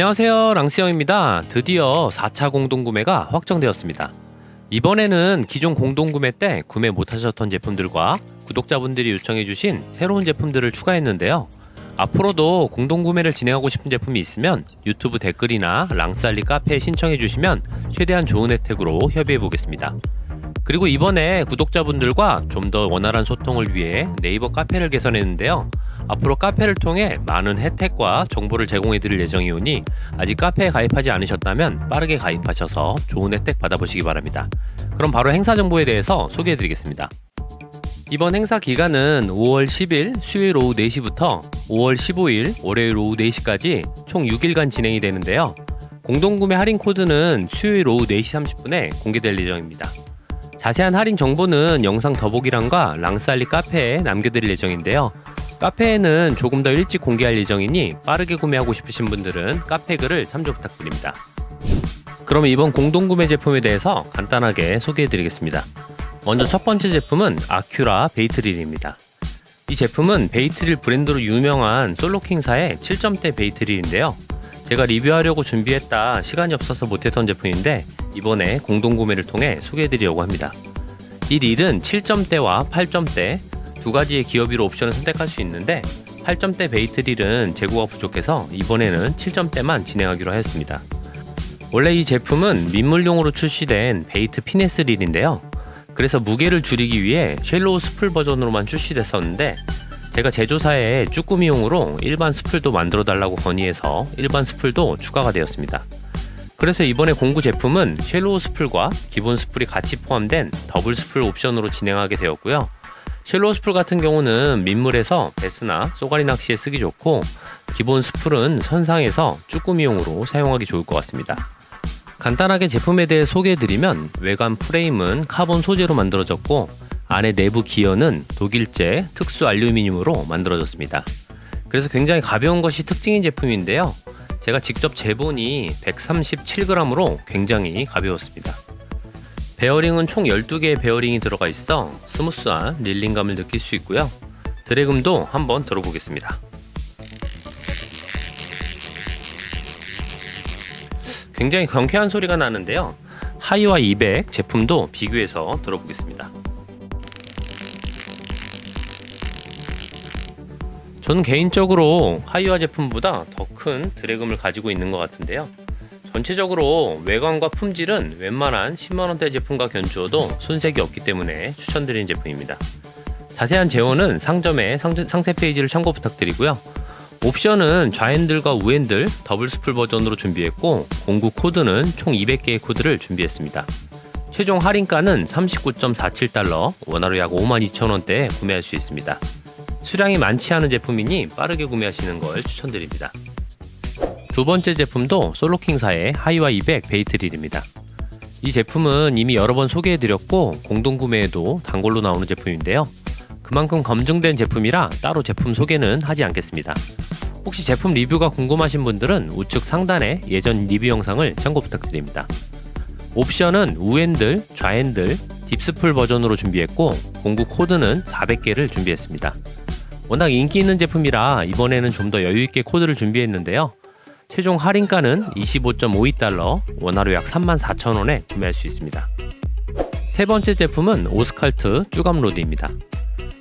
안녕하세요. 랑스형입니다. 드디어 4차 공동구매가 확정되었습니다. 이번에는 기존 공동구매 때 구매 못하셨던 제품들과 구독자분들이 요청해주신 새로운 제품들을 추가했는데요. 앞으로도 공동구매를 진행하고 싶은 제품이 있으면 유튜브 댓글이나 랑스알리 카페에 신청해주시면 최대한 좋은 혜택으로 협의해보겠습니다. 그리고 이번에 구독자분들과 좀 더 원활한 소통을 위해 네이버 카페를 개선했는데요 앞으로 카페를 통해 많은 혜택과 정보를 제공해 드릴 예정이오니 아직 카페에 가입하지 않으셨다면 빠르게 가입하셔서 좋은 혜택 받아보시기 바랍니다. 그럼 바로 행사 정보에 대해서 소개해 드리겠습니다. 이번 행사 기간은 5월 10일 수요일 오후 4시부터 5월 15일 월요일 오후 4시까지 총 6일간 진행이 되는데요. 공동구매 할인 코드는 수요일 오후 4시 30분에 공개될 예정입니다. 자세한 할인 정보는 영상 더보기란과 랑스알리 카페에 남겨드릴 예정인데요. 카페에는 조금 더 일찍 공개할 예정이니 빠르게 구매하고 싶으신 분들은 카페 글을 참조 부탁드립니다. 그럼 이번 공동구매 제품에 대해서 간단하게 소개해 드리겠습니다. 먼저 첫 번째 제품은 아큐라 베이트릴입니다. 이 제품은 베이트릴 브랜드로 유명한 솔로킹사의 7점대 베이트릴인데요. 제가 리뷰하려고 준비했다 시간이 없어서 못했던 제품인데 이번에 공동구매를 통해 소개해 드리려고 합니다. 이 릴은 7점대와 8점대 두 가지의 기어비로 옵션을 선택할 수 있는데 8점대 bait릴은 재고가 부족해서 이번에는 7점대만 진행하기로 하였습니다. 원래 이 제품은 민물용으로 출시된 bait finesse 릴인데요. 그래서 무게를 줄이기 위해 shallow spool 버전으로만 출시됐었는데 제가 제조사에 쭈꾸미용으로 일반 spool도 만들어 달라고 건의해서 일반 spool도 추가가 되었습니다. 그래서 이번에 공구 제품은 shallow spool과 기본 spool이 같이 포함된 더블 spool 옵션으로 진행하게 되었고요. shallow spool 같은 경우는 민물에서 배스나 쏘가리 낚시에 쓰기 좋고 기본 spool은 선상에서 쭈꾸미용으로 사용하기 좋을 것 같습니다. 간단하게 제품에 대해 소개해드리면 외관 프레임은 카본 소재로 만들어졌고 안에 내부 기어는 독일제 특수 알루미늄으로 만들어졌습니다. 그래서 굉장히 가벼운 것이 특징인 제품인데요. 제가 직접 재보니 137g으로 굉장히 가벼웠습니다. 베어링은 총 12개의 베어링이 들어가 있어 smooth한 reeling감을 느낄 수 있고요. drag음도 한번 들어보겠습니다. 굉장히 경쾌한 소리가 나는데요. 다이와 200 제품도 비교해서 들어보겠습니다. 저는 개인적으로 다이와 제품보다 더 큰 drag음을 가지고 있는 것 같은데요. 전체적으로 외관과 품질은 웬만한 10만원대 제품과 견주어도 손색이 없기 때문에 추천드리는 제품입니다. 자세한 제원은 상점의 상세 페이지를 참고 부탁드리고요. 옵션은 좌핸들과 우핸들 더블 spool 버전으로 준비했고 공구 코드는 총 200개의 코드를 준비했습니다. 최종 할인가는 39.47달러, 원화로 약 52,000원대에 구매할 수 있습니다. 수량이 많지 않은 제품이니 빠르게 구매하시는 걸 추천드립니다. 두 번째 제품도 솔로킹사의 하이와 200 베이트릴입니다. 이 제품은 이미 여러 번 소개해드렸고 공동구매에도 단골로 나오는 제품인데요. 그만큼 검증된 제품이라 따로 제품 소개는 하지 않겠습니다. 혹시 제품 리뷰가 궁금하신 분들은 우측 상단에 예전 리뷰 영상을 참고 부탁드립니다. 옵션은 우핸들, 좌핸들, deep 스풀 버전으로 준비했고 공구 코드는 400개를 준비했습니다. 워낙 인기 있는 제품이라 이번에는 좀 더 여유있게 코드를 준비했는데요. 최종 할인가는 25.52달러, 원화로 약 34,000원에 구매할 수 있습니다. 세 번째 제품은 오스칼트 쭈감 로드입니다.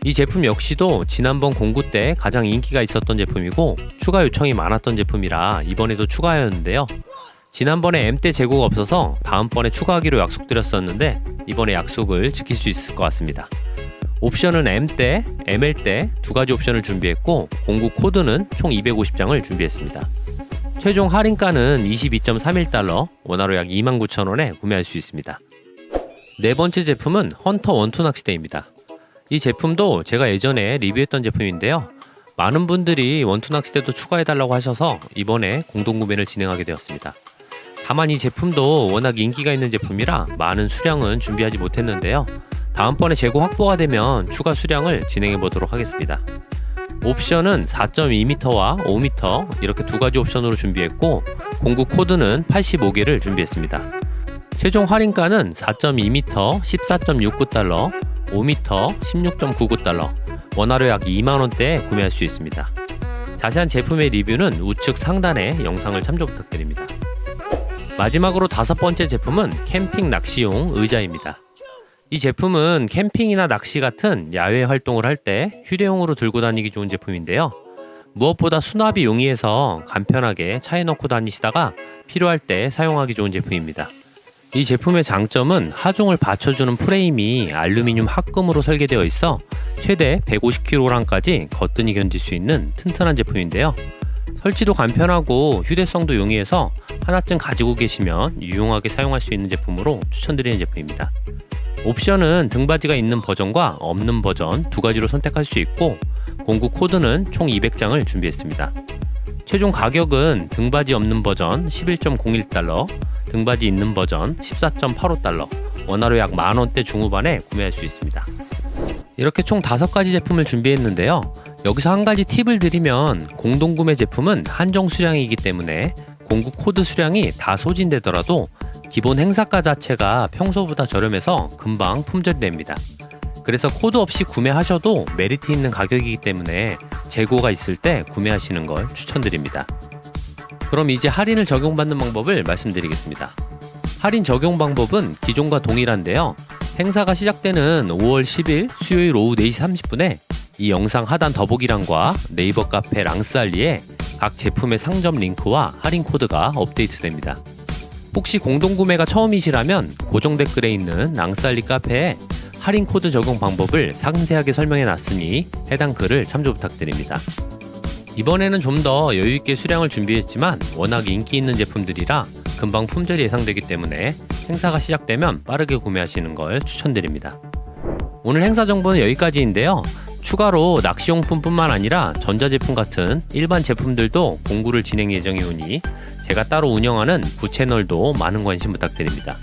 이 제품 역시도 지난번 공구 때 가장 인기가 있었던 제품이고 추가 요청이 많았던 제품이라 이번에도 추가하였는데요. 지난번에 M 때 재고가 없어서 다음번에 추가하기로 약속드렸었는데 이번에 약속을 지킬 수 있을 것 같습니다. 옵션은 M 때, ML 때두 가지 옵션을 준비했고 공구 코드는 총 250장을 준비했습니다. 최종 할인가는 22.31달러, 원화로 약 29,000원에 구매할 수 있습니다. 네 번째 제품은 헌터 원투 낚시대입니다. 이 제품도 제가 예전에 리뷰했던 제품인데요. 많은 분들이 원투 낚시대도 추가해달라고 하셔서 이번에 공동구매를 진행하게 되었습니다. 다만 이 제품도 워낙 인기가 있는 제품이라 많은 수량은 준비하지 못했는데요. 다음번에 재고 확보가 되면 추가 수량을 진행해 보도록 하겠습니다. 옵션은 4.2m와 5m 이렇게 두 가지 옵션으로 준비했고 공구 코드는 85개를 준비했습니다. 최종 할인가는 4.2m 14.69달러, 5m 16.99달러, 원화로 약 2만원대에 구매할 수 있습니다. 자세한 제품의 리뷰는 우측 상단에 영상을 참조 부탁드립니다. 마지막으로 다섯 번째 제품은 캠핑 낚시용 의자입니다. 이 제품은 캠핑이나 낚시 같은 야외 활동을 할 때 휴대용으로 들고 다니기 좋은 제품인데요. 무엇보다 수납이 용이해서 간편하게 차에 넣고 다니시다가 필요할 때 사용하기 좋은 제품입니다. 이 제품의 장점은 하중을 받쳐주는 프레임이 알루미늄 합금으로 설계되어 있어 최대 150kg까지 거뜬히 견딜 수 있는 튼튼한 제품인데요. 설치도 간편하고 휴대성도 용이해서 하나쯤 가지고 계시면 유용하게 사용할 수 있는 제품으로 추천드리는 제품입니다. 옵션은 등받이가 있는 버전과 없는 버전 두 가지로 선택할 수 있고 공구 코드는 총 200장을 준비했습니다. 최종 가격은 등받이 없는 버전 11.01달러, 등받이 있는 버전 14.85달러, 원화로 약 만원대 중후반에 구매할 수 있습니다. 이렇게 총 5가지 제품을 준비했는데요. 여기서 한 가지 팁을 드리면 공동구매 제품은 한정 수량이기 때문에 공구 코드 수량이 다 소진되더라도 기본 행사가 자체가 평소보다 저렴해서 금방 품절이 됩니다. 그래서 코드 없이 구매하셔도 메리트 있는 가격이기 때문에 재고가 있을 때 구매하시는 걸 추천드립니다. 그럼 이제 할인을 적용받는 방법을 말씀드리겠습니다. 할인 적용 방법은 기존과 동일한데요. 행사가 시작되는 5월 10일 수요일 오후 4시 30분에 이 영상 하단 더보기란과 네이버 카페 랑스알리에 각 제품의 상점 링크와 할인 코드가 업데이트됩니다. 혹시 공동구매가 처음이시라면 고정 댓글에 있는 랑스알리 카페에 할인 코드 적용 방법을 상세하게 설명해 놨으니 해당 글을 참조 부탁드립니다. 이번에는 좀 더 여유있게 수량을 준비했지만 워낙 인기 있는 제품들이라 금방 품절이 예상되기 때문에 행사가 시작되면 빠르게 구매하시는 걸 추천드립니다. 오늘 행사 정보는 여기까지인데요. 추가로 낚시용품뿐만 아니라 전자제품 같은 일반 제품들도 공구를 진행 예정이 오니 제가 따로 운영하는 부채널도 많은 관심 부탁드립니다.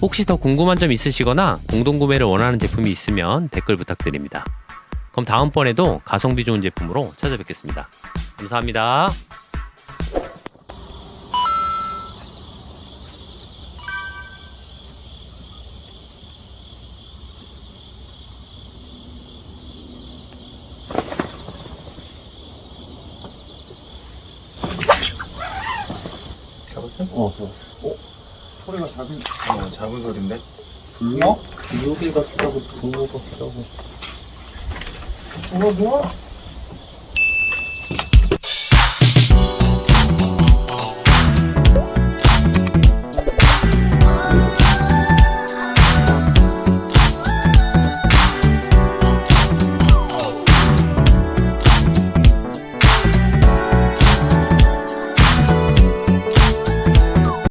혹시 더 궁금한 점 있으시거나 공동구매를 원하는 제품이 있으면 댓글 부탁드립니다. 그럼 다음번에도 가성비 좋은 제품으로 찾아뵙겠습니다. 감사합니다. 어? 어, 좋았어. 어? 소리가 작은, 어, 작은 소리인데? 불러? 여기 같기도 하고, 불러 같기도 하고. 어, 뭐야?